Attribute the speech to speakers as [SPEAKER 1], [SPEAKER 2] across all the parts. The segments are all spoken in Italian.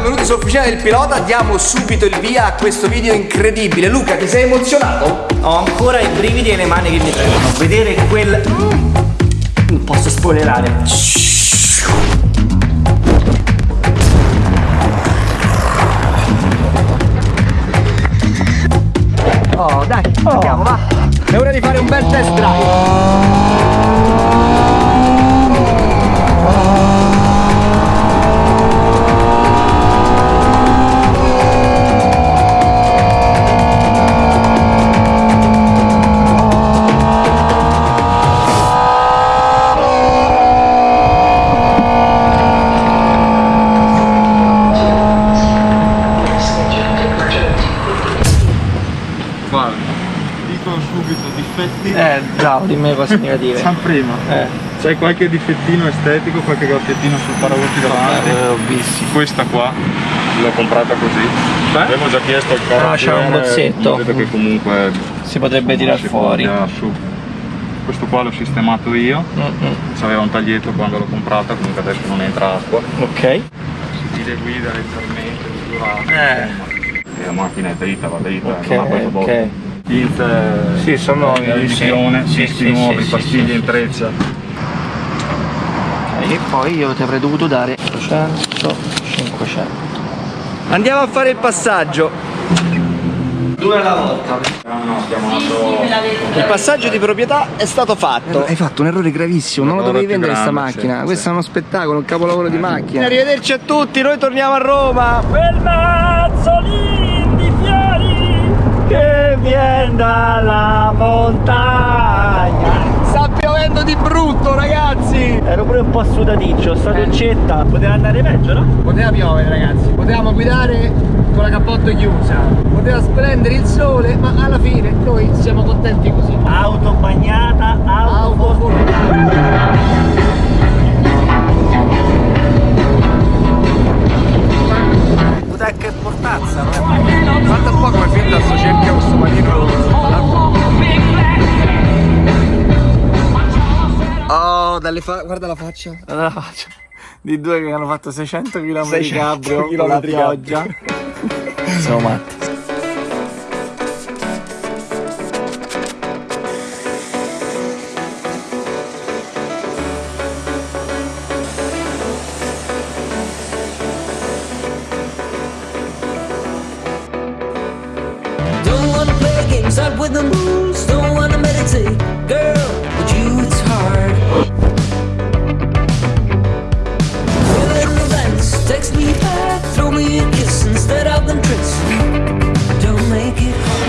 [SPEAKER 1] benvenuti su Officina del Pilota. Diamo subito il via a questo video incredibile. Luca, ti sei emozionato?
[SPEAKER 2] Ho ancora i brividi e le mani che mi tremono. Vedere quel... Non posso spoilerare.
[SPEAKER 1] Oh, dai, andiamo, va. È ora di fare un bel test drive.
[SPEAKER 2] Eh, bravo, dimmi cose negative.
[SPEAKER 3] San prima.
[SPEAKER 2] Eh.
[SPEAKER 3] C'hai qualche difettino estetico, qualche graffiattino sul paraurti davanti?
[SPEAKER 2] Eh, ho visto.
[SPEAKER 3] Questa qua l'ho comprata così.
[SPEAKER 2] Beh.
[SPEAKER 3] Avevo già chiesto al
[SPEAKER 2] Ah, c'era un bozzetto.
[SPEAKER 3] Vedo che comunque
[SPEAKER 2] Si potrebbe tirare fuori.
[SPEAKER 3] su. Questo qua l'ho sistemato io.
[SPEAKER 2] Mm-mm.
[SPEAKER 3] C'aveva un taglietto quando l'ho comprata, comunque adesso non entra acqua.
[SPEAKER 2] Ok.
[SPEAKER 3] Stile guida leggermente misurato.
[SPEAKER 2] Eh.
[SPEAKER 3] E la macchina è dritta, va dritta,
[SPEAKER 2] Ok,
[SPEAKER 3] non ha preso
[SPEAKER 2] ok.
[SPEAKER 3] Botto. Pinze
[SPEAKER 2] Sì, sono nuovi,
[SPEAKER 3] di revisione,
[SPEAKER 2] sì,
[SPEAKER 3] sì,
[SPEAKER 2] sì,
[SPEAKER 3] nuovi,
[SPEAKER 2] sì,
[SPEAKER 3] pastiglie
[SPEAKER 2] sì,
[SPEAKER 3] in treccia.
[SPEAKER 2] E poi io ti avrei dovuto dare 100, 500. Andiamo a fare il passaggio. Due alla volta.
[SPEAKER 3] No, no, stiamo andando...
[SPEAKER 2] Il passaggio di proprietà è stato fatto.
[SPEAKER 1] Hai fatto un errore gravissimo, non lo dovevi vendere sta
[SPEAKER 3] grande,
[SPEAKER 1] macchina.
[SPEAKER 3] sì,
[SPEAKER 1] Questo
[SPEAKER 3] sì.
[SPEAKER 1] è uno spettacolo, un capolavoro di macchina.
[SPEAKER 2] Arrivederci a tutti, noi torniamo a Roma. Fiori che viene dalla montagna. Sta piovendo di brutto, ragazzi. Ero pure un po' sudaticcio, sta doccetta. Poteva andare peggio, no?
[SPEAKER 1] Poteva piovere ragazzi, potevamo guidare con la cappotto chiusa, poteva splendere il sole, ma alla fine noi siamo contenti così.
[SPEAKER 2] Auto bagnata, auto,
[SPEAKER 1] Auto
[SPEAKER 2] Guarda che portazza, no?
[SPEAKER 1] Guarda un po' come finta sto cerchio questo panino. Oh, dalle fa- guarda la faccia.
[SPEAKER 2] Allora la faccio. Di due che hanno fatto 600 km di
[SPEAKER 1] 600
[SPEAKER 2] cabrio con la pioggia. Siamo matti.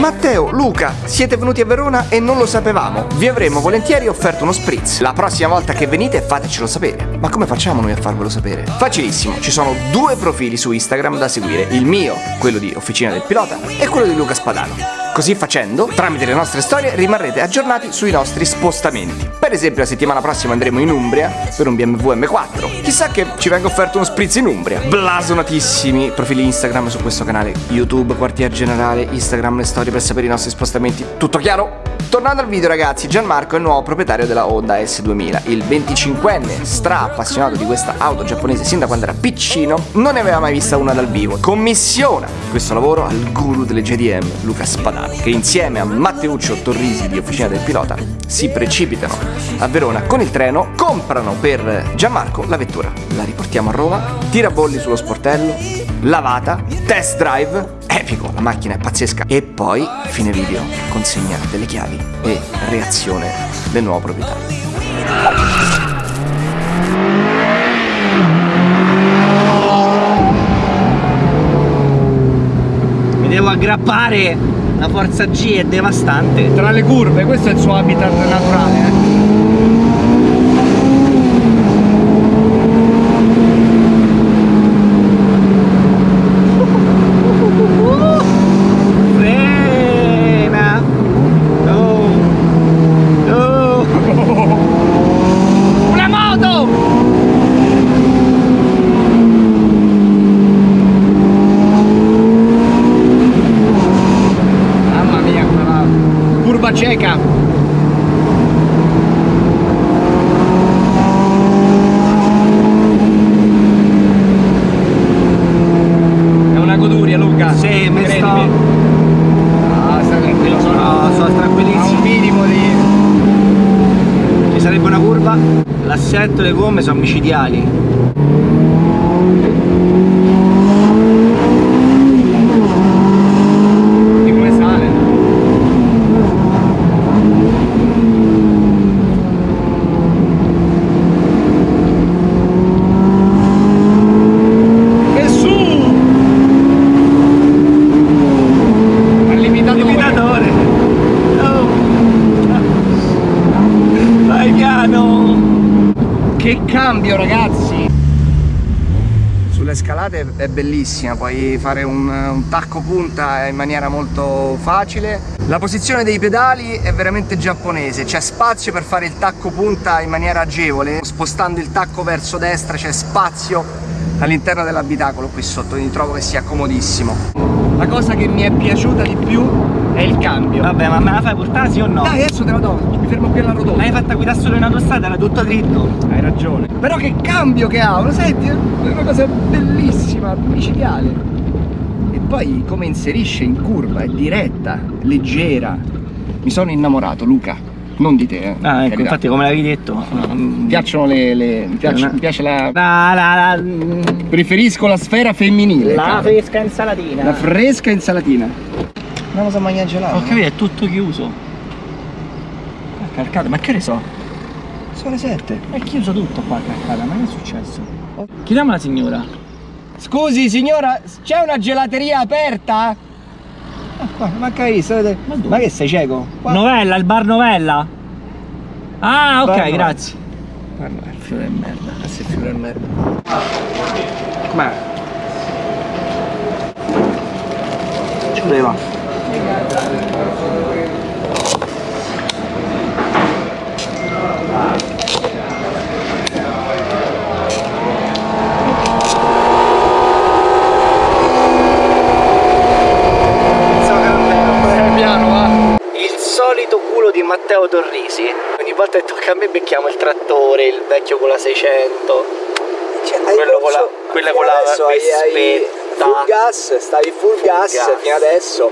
[SPEAKER 1] Matteo, Luca, siete venuti a Verona e non lo sapevamo. Vi avremmo volentieri offerto uno spritz. La prossima volta che venite fatecelo sapere. Ma come facciamo noi a farvelo sapere? Facilissimo, ci sono due profili su Instagram da seguire. Il mio, quello di Officina del Pilota, e quello di Luca Spadano. Così facendo, tramite le nostre storie rimarrete aggiornati sui nostri spostamenti. Per esempio, la settimana prossima andremo in Umbria per un BMW M4. Chissà che ci venga offerto uno spritz in Umbria. Blasonatissimi profili Instagram su questo canale. YouTube, quartier generale, Instagram, le storie per sapere i nostri spostamenti. Tutto chiaro? Tornando al video ragazzi, Gianmarco è il nuovo proprietario della Honda S2000. Il 25enne, stra appassionato di questa auto giapponese sin da quando era piccino, non ne aveva mai vista una dal vivo. Commissiona questo lavoro al guru delle JDM, Luca Spadano, che insieme a Matteuccio Torrisi di Officina del Pilota si precipitano a Verona con il treno, comprano per Gianmarco la vettura. La riportiamo a Roma, tirabolli sullo sportello, lavata, test drive, epico, la macchina è pazzesca. E poi, fine video, consegna delle chiavi e reazione del nuovo proprietario.
[SPEAKER 2] Mi devo aggrappare. La forza G è devastante.
[SPEAKER 1] Tra le curve, questo è il suo habitat naturale. eh.
[SPEAKER 2] cieca è una
[SPEAKER 1] goduria Luca.
[SPEAKER 2] Sì, mi sto
[SPEAKER 1] ah, sta tranquillo sono,
[SPEAKER 2] no, sono tranquillissimo.
[SPEAKER 1] un minimo di
[SPEAKER 2] ci sarebbe una curva. L'assetto e le gomme sono micidiali.
[SPEAKER 1] È bellissima, puoi fare un, un tacco punta in maniera molto facile. La posizione dei pedali è veramente giapponese, c'è spazio per fare il tacco punta in maniera agevole. Spostando il tacco verso destra c'è spazio all'interno dell'abitacolo qui sotto, quindi trovo che sia comodissimo. La cosa che mi è piaciuta di più è il cambio.
[SPEAKER 2] Vabbè, ma me la fai portare sì o no?
[SPEAKER 1] Dai, adesso te la do, mi fermo qui alla rotonda.
[SPEAKER 2] L'hai fatta guidare solo in autostrada, era tutto dritto.
[SPEAKER 1] Hai ragione. Però che cambio che ha, lo senti? È una cosa bellissima, micidiale. E poi come inserisce in curva, è diretta, leggera. Mi sono innamorato, Luca. Non di te, eh.
[SPEAKER 2] Ah, ecco, infatti come l'avevi detto.
[SPEAKER 1] Mi piacciono le. le- mi, piace, mi piace la.
[SPEAKER 2] La, la, la,
[SPEAKER 1] Preferisco la sfera femminile.
[SPEAKER 2] la
[SPEAKER 1] caro.
[SPEAKER 2] fresca insalatina.
[SPEAKER 1] La fresca insalatina. Non lo so mangiare gelato.
[SPEAKER 2] Ho capito, è tutto chiuso. Ah, Calcata, ma che ne so?
[SPEAKER 1] Sono le 7.
[SPEAKER 2] È chiuso tutto qua, calcata, ma che è successo? Chiediamo la signora.
[SPEAKER 1] Scusi signora, c'è una gelateria aperta? Ah, qua, manca visto, vedete?
[SPEAKER 2] Ma?
[SPEAKER 1] Ma che sei cieco? Qua.
[SPEAKER 2] Novella, il bar Novella? Ah, ok,
[SPEAKER 1] Bar Novella.
[SPEAKER 2] grazie.
[SPEAKER 1] Guarda, il fiore di merda. Ah, sì, il fiore di merda. Com'è?
[SPEAKER 2] Ci voleva.
[SPEAKER 1] Piano, va.
[SPEAKER 2] Il solito culo di Matteo Torrisi. Ogni volta che tocca a me becchiamo il trattore, il vecchio con la 600. quello con la, quella con la vespetta.
[SPEAKER 1] Full gas, stavi full gas,
[SPEAKER 2] gas.
[SPEAKER 1] fino adesso.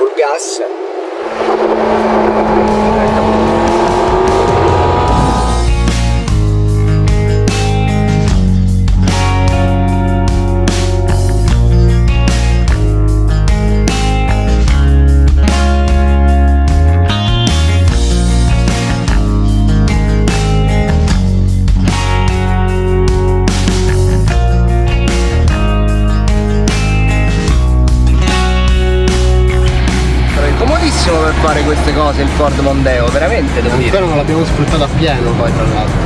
[SPEAKER 1] Full Ford Mondeo, veramente devo dire.
[SPEAKER 4] Ancora non l'abbiamo sfruttato a pieno poi tra l'altro.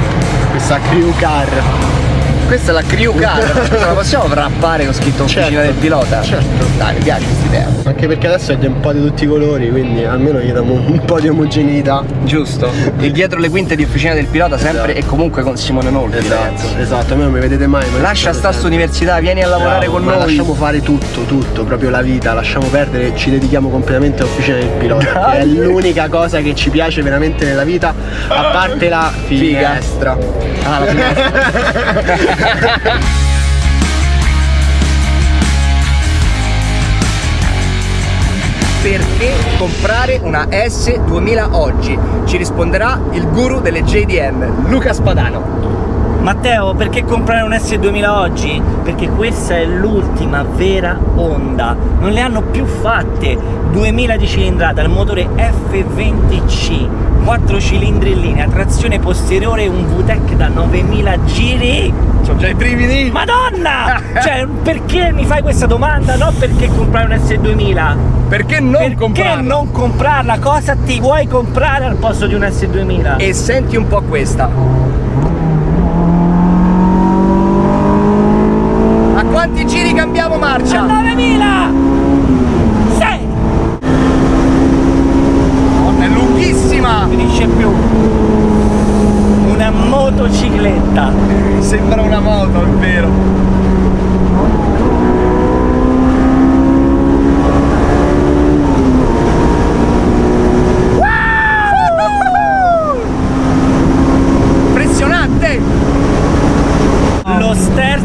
[SPEAKER 4] Questa crew car.
[SPEAKER 1] Questa è la crew car, ce la possiamo wrappare con scritto officina
[SPEAKER 4] Certo,
[SPEAKER 1] del pilota?
[SPEAKER 4] certo.
[SPEAKER 1] Dai, mi piace questa idea.
[SPEAKER 4] Anche perché adesso è un po' di tutti i colori, quindi almeno gli diamo un po' di omogeneità.
[SPEAKER 1] Giusto. E dietro le quinte di officina del pilota sempre
[SPEAKER 4] Esatto.
[SPEAKER 1] e comunque con Simone Nolfi.
[SPEAKER 4] Esatto, esatto, a me non mi vedete mai. ma
[SPEAKER 1] Lascia sta sta università, vieni a lavorare
[SPEAKER 4] Bravo,
[SPEAKER 1] con
[SPEAKER 4] ma
[SPEAKER 1] noi.
[SPEAKER 4] Lasciamo fare tutto, tutto, proprio la vita, lasciamo perdere, ci dedichiamo completamente all'officina del pilota.
[SPEAKER 1] Dai.
[SPEAKER 4] è l'unica cosa che ci piace veramente nella vita, a parte la
[SPEAKER 1] Figa.
[SPEAKER 4] finestra.
[SPEAKER 1] Ah, la finestra. Perché comprare una S2000 oggi? Ci risponderà il guru delle JDM, Luca Spadano.
[SPEAKER 2] Matteo, perché comprare un S2000 oggi? Perché questa è l'ultima vera Honda. Non le hanno più fatte. 2000 di cilindrata, il motore F20C, 4 cilindri in linea, trazione posteriore, un VTEC da 9000 giri.
[SPEAKER 1] Sono già i brividi.
[SPEAKER 2] Madonna! cioè, perché mi fai questa domanda? No perché comprare un S2000.
[SPEAKER 1] Perché non
[SPEAKER 2] perché
[SPEAKER 1] comprarla?
[SPEAKER 2] non comprarla? Cosa ti vuoi comprare al posto di un S2000?
[SPEAKER 1] E senti un po' questa. A quanti giri cambiamo marcia?
[SPEAKER 2] 9000! Sei!
[SPEAKER 1] È lunghissima!
[SPEAKER 2] finisce più una motocicletta
[SPEAKER 1] Sembra una moto, è vero. Impressionante!
[SPEAKER 2] lo sterzo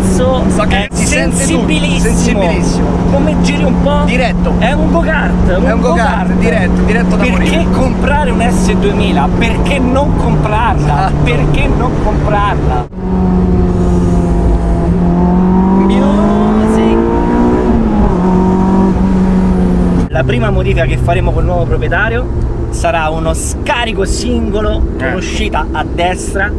[SPEAKER 1] So che ci sente tutto,
[SPEAKER 2] sensibilissimo.
[SPEAKER 1] sensibilissimo.
[SPEAKER 2] Come giri un po'?
[SPEAKER 1] Diretto.
[SPEAKER 2] È un go-kart.
[SPEAKER 1] È un go-kart, diretto, diretto da
[SPEAKER 2] Perché
[SPEAKER 1] morire.
[SPEAKER 2] comprare un S2000? Perché non comprarla?
[SPEAKER 1] Esatto.
[SPEAKER 2] Perché non comprarla? Music. La prima modifica che faremo col nuovo proprietario sarà uno scarico singolo con
[SPEAKER 1] Ecco.
[SPEAKER 2] uscita a destra,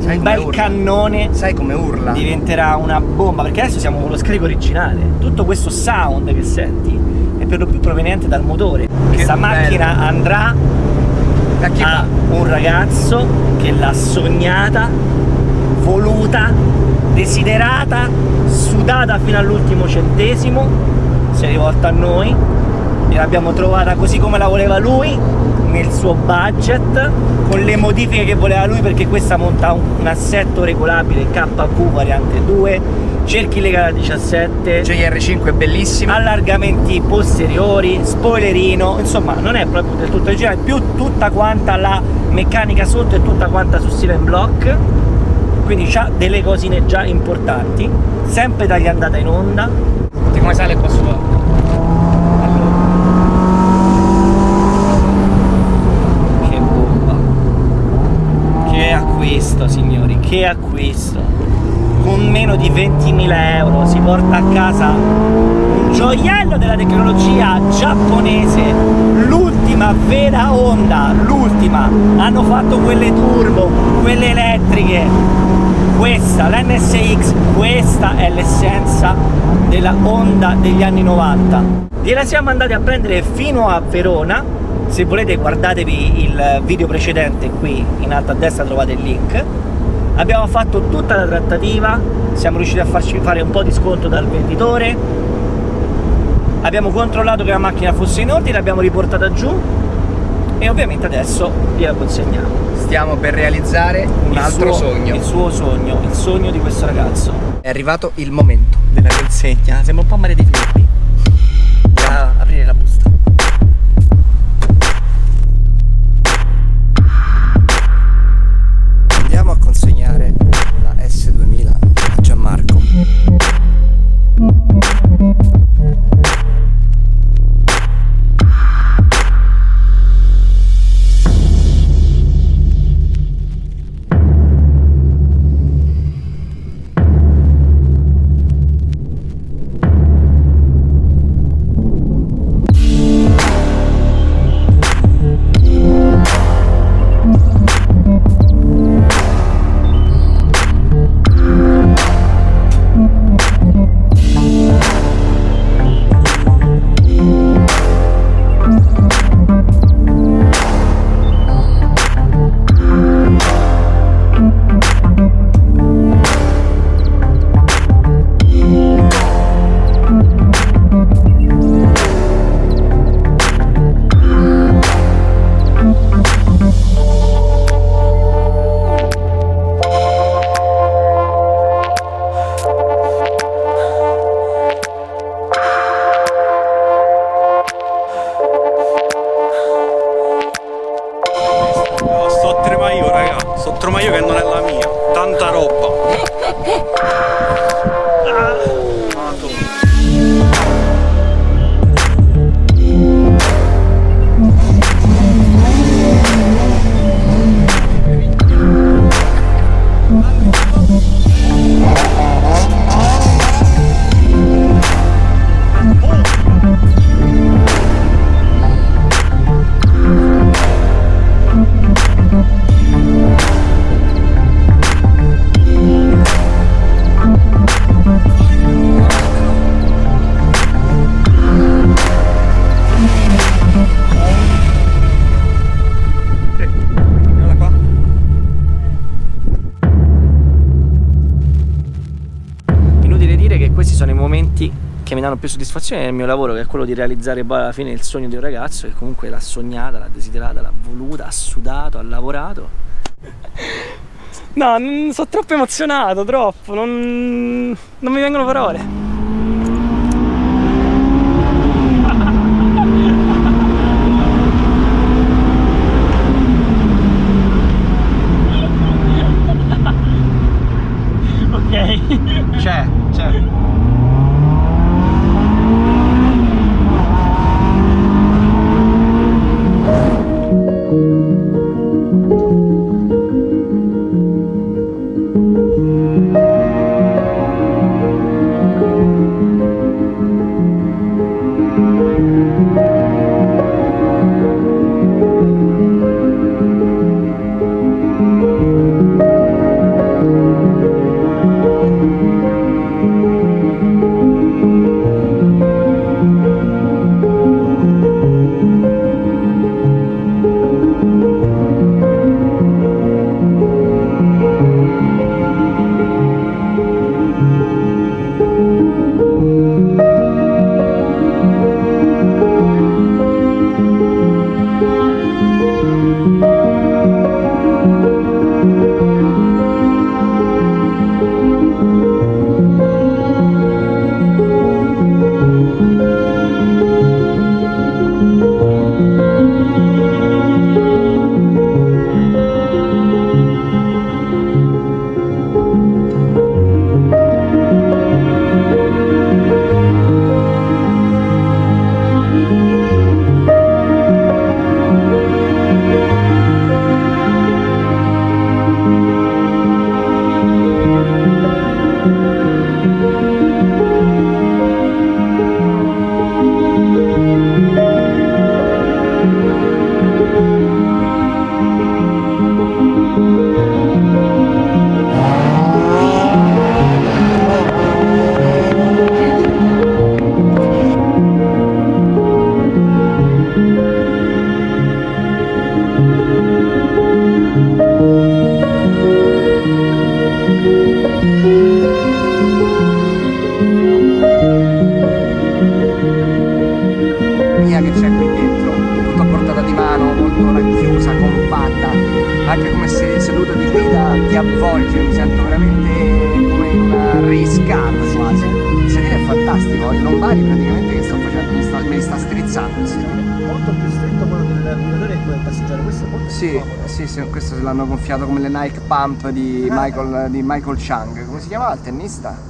[SPEAKER 1] Sai
[SPEAKER 2] un bel
[SPEAKER 1] urla?
[SPEAKER 2] cannone
[SPEAKER 1] Sai come urla?
[SPEAKER 2] diventerà una bomba perché adesso siamo con lo scarico originale tutto questo sound che senti è per lo più proveniente dal motore questa
[SPEAKER 1] bello.
[SPEAKER 2] macchina andrà
[SPEAKER 1] A
[SPEAKER 2] a un ragazzo che l'ha sognata voluta desiderata sudata fino all'ultimo centesimo si è rivolta a noi gliel'abbiamo trovata così come la voleva lui nel suo budget con le modifiche che voleva lui perché questa monta un, un assetto regolabile KV variante 2 cerchi legati a 17
[SPEAKER 1] JR5 è bellissimo.
[SPEAKER 2] allargamenti posteriori, spoilerino, insomma non è proprio del tutto originale, più tutta quanta la meccanica sotto e tutta quanta su Steven Block, quindi c'ha delle cosine già importanti, sempre tagliandata in onda.
[SPEAKER 1] Come sale qua sopra.
[SPEAKER 2] Che bomba! Che acquisto signori, che acquisto! Con meno di 20.000 euro si porta a casa un gioiello della tecnologia giapponese, l'ultima vera Honda, l'ultima. Hanno fatto quelle turbo, quelle elettriche. Questa, l'NSX, questa è l'essenza della Honda degli anni 90. Gliela siamo andati a prendere fino a Verona. Se volete guardatevi il video precedente qui in alto a destra trovate il link. Abbiamo fatto tutta la trattativa, siamo riusciti a farci fare un po' di sconto dal venditore. Abbiamo controllato che la macchina fosse in ordine, l'abbiamo riportata giù e ovviamente adesso gliela consegniamo.
[SPEAKER 1] Stiamo per realizzare un
[SPEAKER 2] Il
[SPEAKER 1] altro
[SPEAKER 2] suo-
[SPEAKER 1] sogno.
[SPEAKER 2] Il suo sogno, il sogno di questo ragazzo.
[SPEAKER 1] È arrivato il momento.
[SPEAKER 2] Della consegna, sembra un po' Maria di Filippi.
[SPEAKER 3] Tanta roba. Guarda
[SPEAKER 2] mi danno più soddisfazione nel mio lavoro, che è quello di realizzare poi alla fine il sogno di un ragazzo che comunque l'ha sognata, l'ha desiderata, l'ha voluta, ha sudato, ha lavorato. No, sono troppo emozionato, troppo, non, non mi vengono parole.
[SPEAKER 1] Veramente come una race car quasi. Il sedile è fantastico, il lombari praticamente che sto facendo mi sta, me li sta strizzando il sedile.
[SPEAKER 2] Molto più stretto quello del guidatore che quello del passeggero, questo è molto
[SPEAKER 1] Sì,
[SPEAKER 2] più
[SPEAKER 1] sì, sì, questo se l'hanno gonfiato come le Nike Pump di Michael, di Michael Chang. Come si chiamava il tennista?